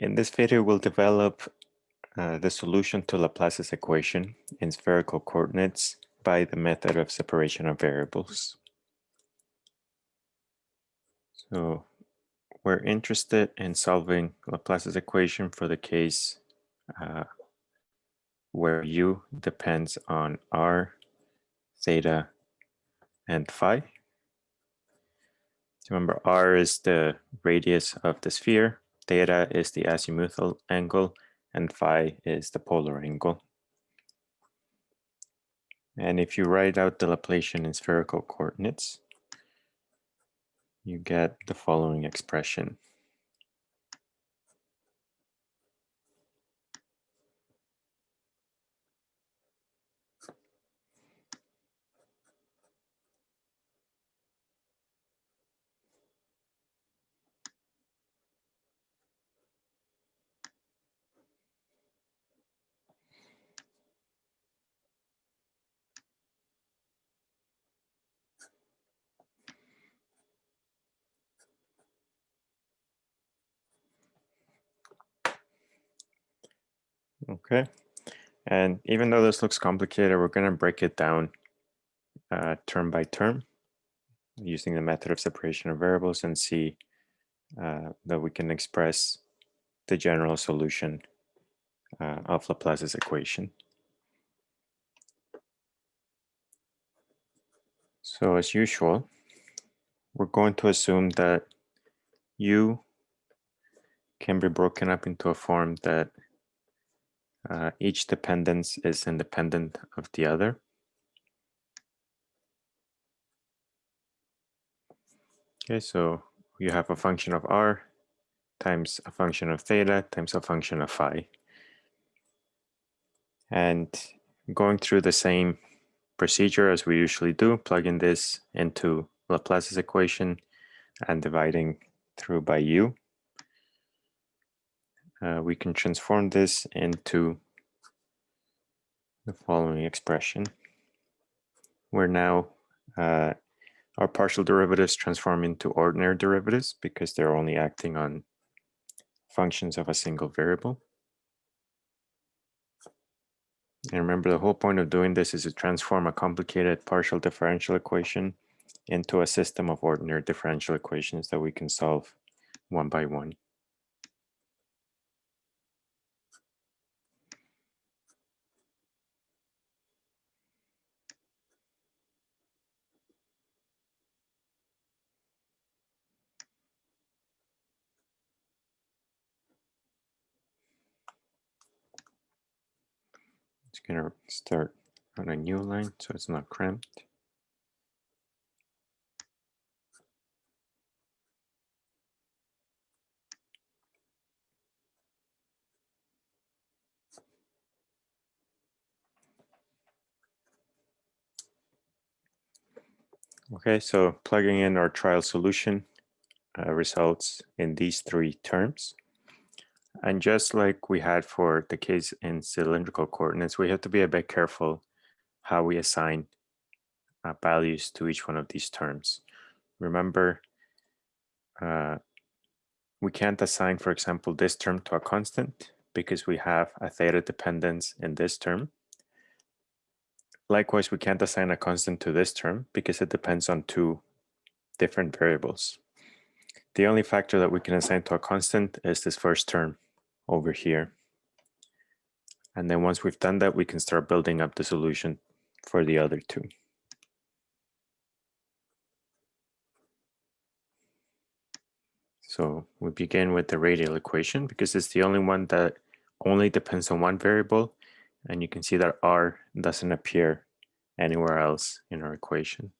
In this video, we'll develop uh, the solution to Laplace's equation in spherical coordinates by the method of separation of variables. So we're interested in solving Laplace's equation for the case uh, where u depends on r, theta, and phi. Remember, r is the radius of the sphere, theta is the azimuthal angle, and phi is the polar angle. And if you write out the Laplacian in spherical coordinates, you get the following expression. Okay. And even though this looks complicated, we're going to break it down uh, term by term using the method of separation of variables and see uh, that we can express the general solution uh, of Laplace's equation. So as usual, we're going to assume that u can be broken up into a form that uh, each dependence is independent of the other. Okay, so you have a function of r times a function of theta times a function of phi. And going through the same procedure as we usually do, plugging this into Laplace's equation and dividing through by u uh, we can transform this into the following expression, where now uh, our partial derivatives transform into ordinary derivatives because they're only acting on functions of a single variable. And remember, the whole point of doing this is to transform a complicated partial differential equation into a system of ordinary differential equations that we can solve one by one. To start on a new line so it's not cramped. Okay, so plugging in our trial solution uh, results in these three terms. And just like we had for the case in cylindrical coordinates, we have to be a bit careful how we assign uh, values to each one of these terms. Remember, uh, we can't assign, for example, this term to a constant because we have a theta dependence in this term. Likewise, we can't assign a constant to this term because it depends on two different variables. The only factor that we can assign to a constant is this first term over here. And then once we've done that, we can start building up the solution for the other two. So we begin with the radial equation because it's the only one that only depends on one variable and you can see that r doesn't appear anywhere else in our equation.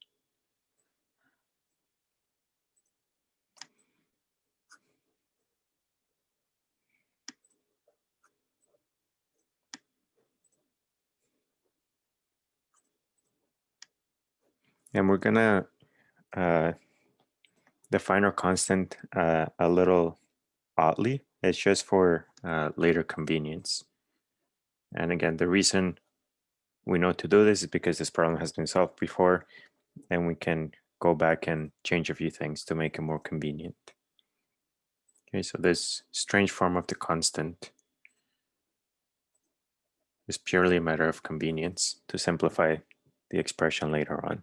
And we're gonna uh, define our constant uh, a little oddly. It's just for uh, later convenience. And again, the reason we know to do this is because this problem has been solved before and we can go back and change a few things to make it more convenient. Okay, so this strange form of the constant is purely a matter of convenience to simplify the expression later on.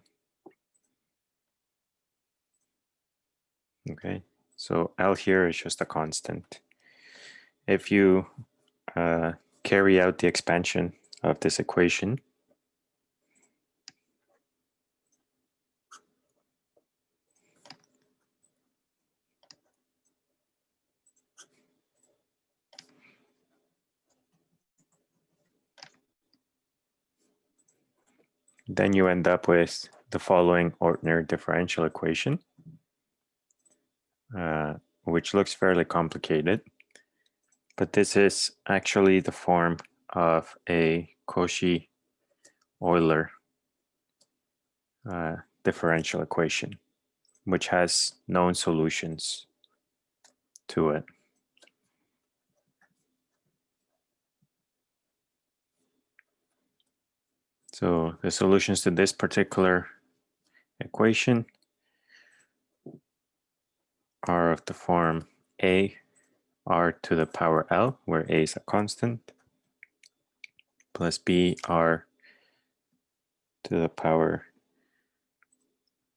Okay, so L here is just a constant. If you uh, carry out the expansion of this equation, then you end up with the following ordinary differential equation, uh, which looks fairly complicated. But this is actually the form of a Cauchy-Euler uh, differential equation, which has known solutions to it. So the solutions to this particular equation are of the form a r to the power l, where a is a constant, plus b r to the power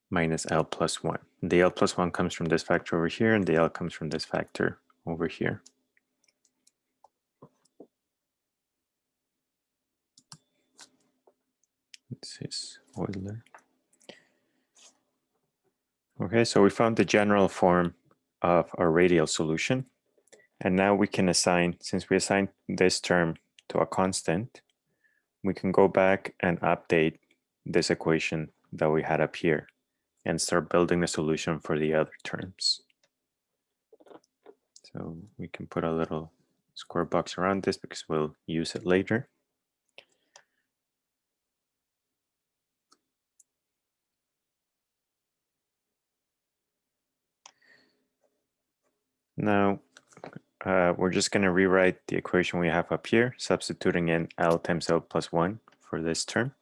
minus l plus 1. The l plus 1 comes from this factor over here, and the l comes from this factor over here. This is Euler. Okay, so we found the general form of our radial solution. And now we can assign, since we assigned this term to a constant, we can go back and update this equation that we had up here and start building the solution for the other terms. So we can put a little square box around this because we'll use it later. Now, uh, we're just going to rewrite the equation we have up here, substituting in L times L plus 1 for this term.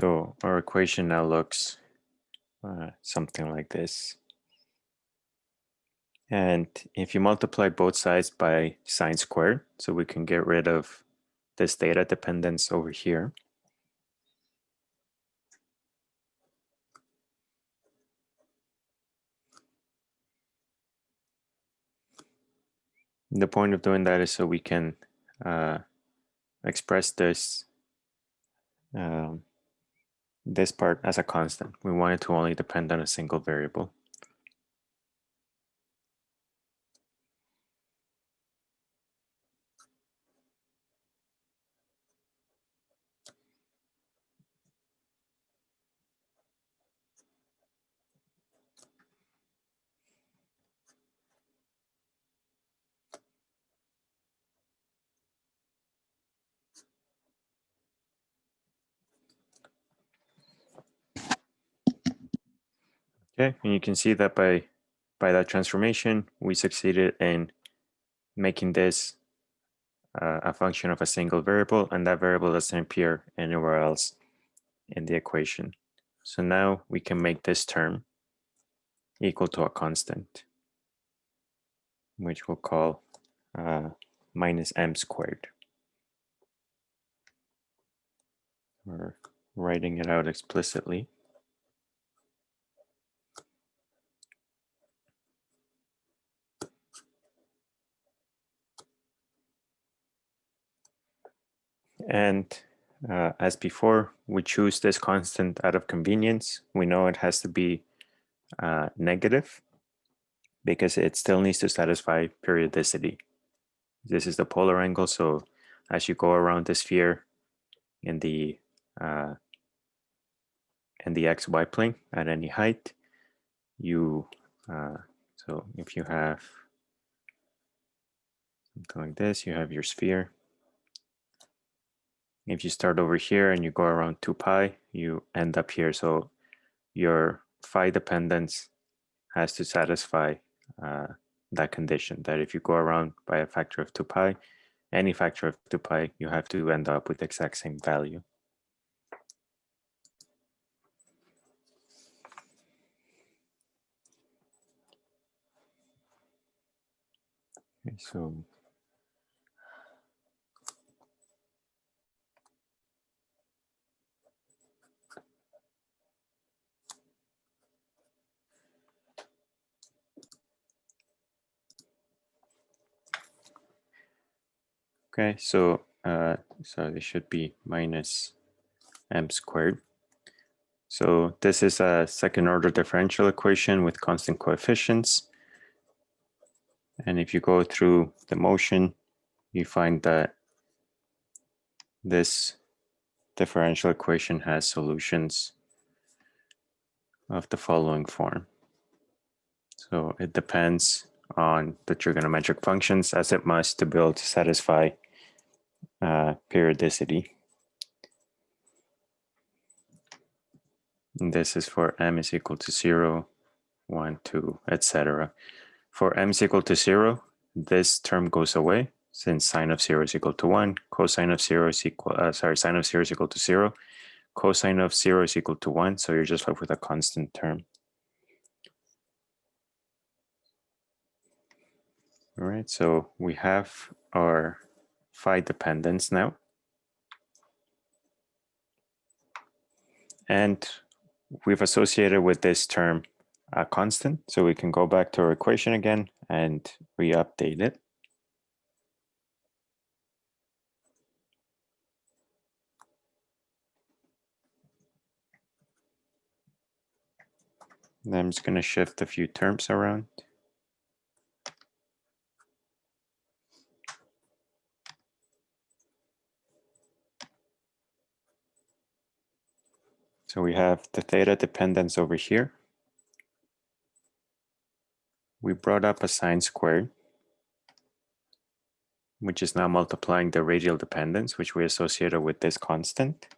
So our equation now looks uh, something like this. And if you multiply both sides by sine squared, so we can get rid of this theta dependence over here. The point of doing that is so we can uh, express this um, this part as a constant. We want it to only depend on a single variable. Okay, and you can see that by by that transformation, we succeeded in making this uh, a function of a single variable, and that variable doesn't appear anywhere else in the equation. So now we can make this term equal to a constant, which we'll call uh, minus m squared. We're writing it out explicitly. And uh, as before, we choose this constant out of convenience. We know it has to be uh, negative because it still needs to satisfy periodicity. This is the polar angle, so as you go around the sphere in the uh, in the xy plane at any height. You uh, so if you have something like this, you have your sphere. If you start over here and you go around 2 pi, you end up here. So your phi dependence has to satisfy uh, that condition that if you go around by a factor of 2 pi, any factor of 2 pi, you have to end up with the exact same value. Okay, so Okay, so uh, so this should be minus m squared. So this is a second order differential equation with constant coefficients. And if you go through the motion, you find that this differential equation has solutions of the following form. So it depends on the trigonometric functions as it must to be able to satisfy uh, periodicity. And this is for m is equal to 0, 1, 2, etc. For m is equal to 0, this term goes away since sine of 0 is equal to 1, cosine of 0 is equal, uh, sorry, sine of 0 is equal to 0, cosine of 0 is equal to 1, so you're just left with a constant term. All right, so we have our phi dependence now. And we've associated with this term a constant, so we can go back to our equation again and re-update it. I'm just going to shift a few terms around. So we have the theta dependence over here. We brought up a sine squared, which is now multiplying the radial dependence, which we associated with this constant.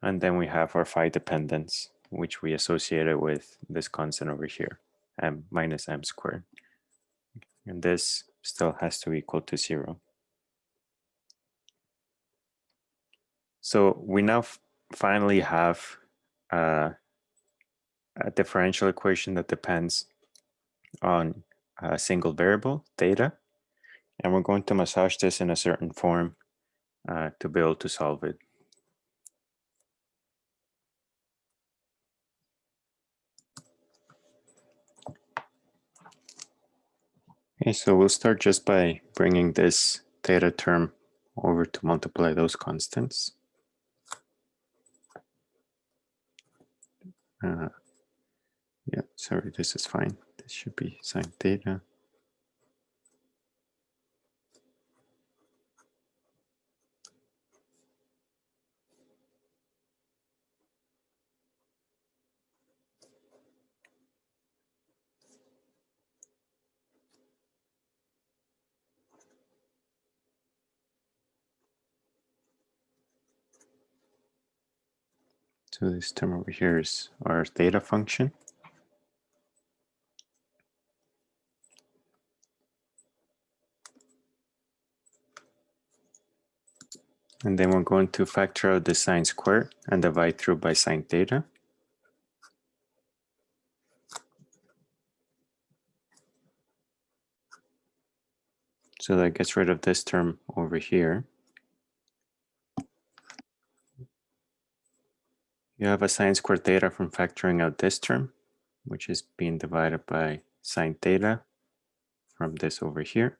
And then we have our phi dependence, which we associated with this constant over here, m minus m squared. And this still has to equal to zero. So we now finally have uh, a differential equation that depends on a single variable, theta, and we're going to massage this in a certain form uh, to be able to solve it. Okay, so we'll start just by bringing this theta term over to multiply those constants. Uh, yeah, sorry, this is fine. This should be sine theta. So this term over here is our theta function. And then we're going to factor out the sine squared and divide through by sine theta. So that gets rid of this term over here. You have a sine squared theta from factoring out this term, which is being divided by sine theta from this over here.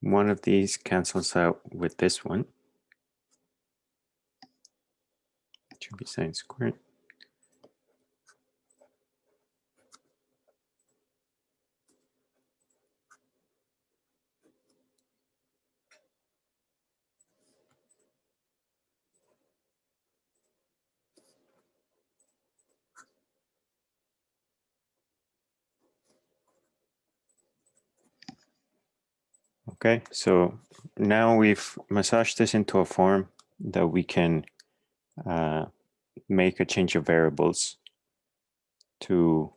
One of these cancels out with this one. It should be sine squared. Okay, so now we've massaged this into a form that we can uh, make a change of variables to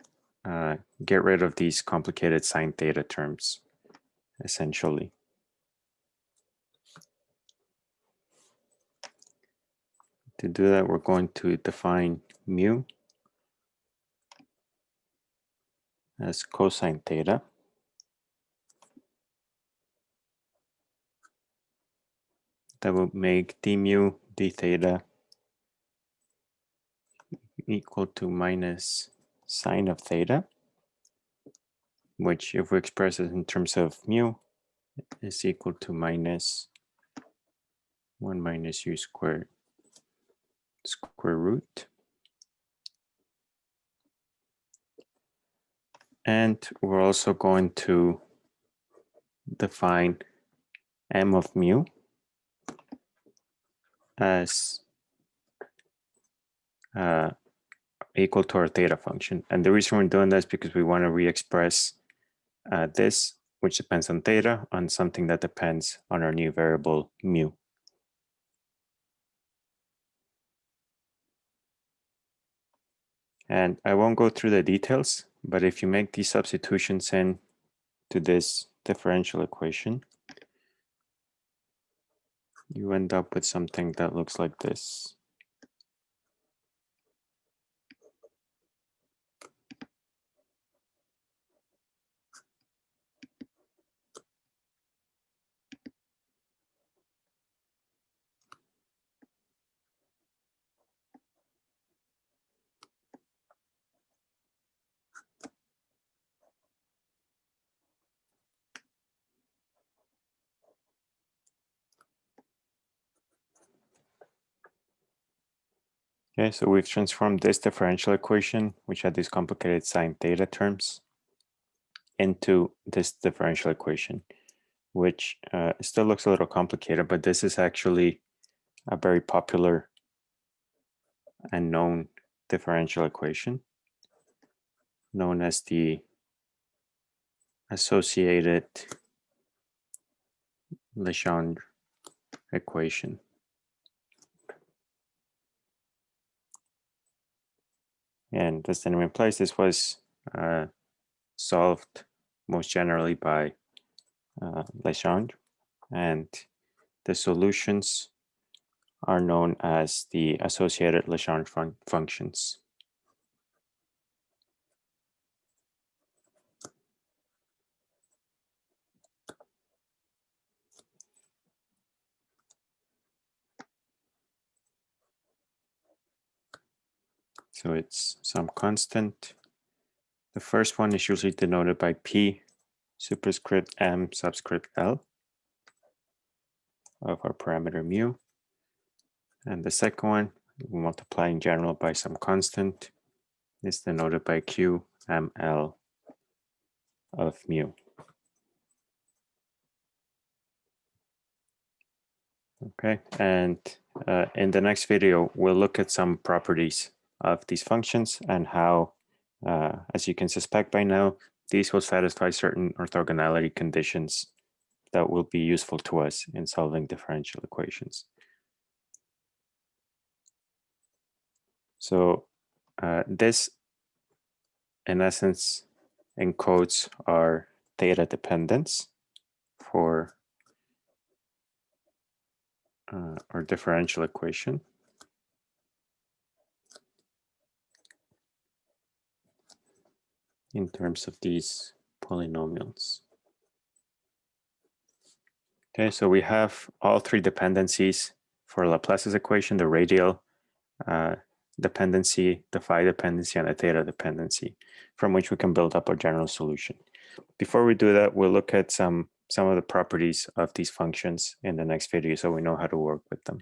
uh, get rid of these complicated sine theta terms, essentially. To do that, we're going to define mu as cosine theta. that will make d mu d theta equal to minus sine of theta, which if we express it in terms of mu is equal to minus 1 minus u squared square root. And we're also going to define m of mu as uh, equal to our theta function. And the reason we're doing this because we want to re-express uh, this, which depends on theta, on something that depends on our new variable mu. And I won't go through the details, but if you make these substitutions in to this differential equation, you end up with something that looks like this. Okay, so we've transformed this differential equation, which had these complicated sine theta terms, into this differential equation, which uh, still looks a little complicated, but this is actually a very popular and known differential equation, known as the associated Legendre equation. And as the name implies, this was uh, solved most generally by uh, Legendre. And the solutions are known as the associated Legendre fun functions. So it's some constant. The first one is usually denoted by P superscript M subscript L of our parameter mu. And the second one, we multiply in general by some constant, is denoted by Q M L of mu. Okay, and uh, in the next video, we'll look at some properties of these functions and how, uh, as you can suspect by now, these will satisfy certain orthogonality conditions that will be useful to us in solving differential equations. So uh, this, in essence, encodes our theta dependence for uh, our differential equation. In terms of these polynomials. Okay, so we have all three dependencies for Laplace's equation, the radial uh, dependency, the phi dependency, and the theta dependency, from which we can build up our general solution. Before we do that, we'll look at some some of the properties of these functions in the next video so we know how to work with them.